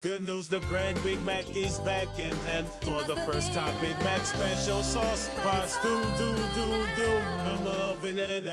Good news, the brand Big Mac is back in, and for the first time, Big Mac special sauce. Fries, do, do, do, do. I'm loving it.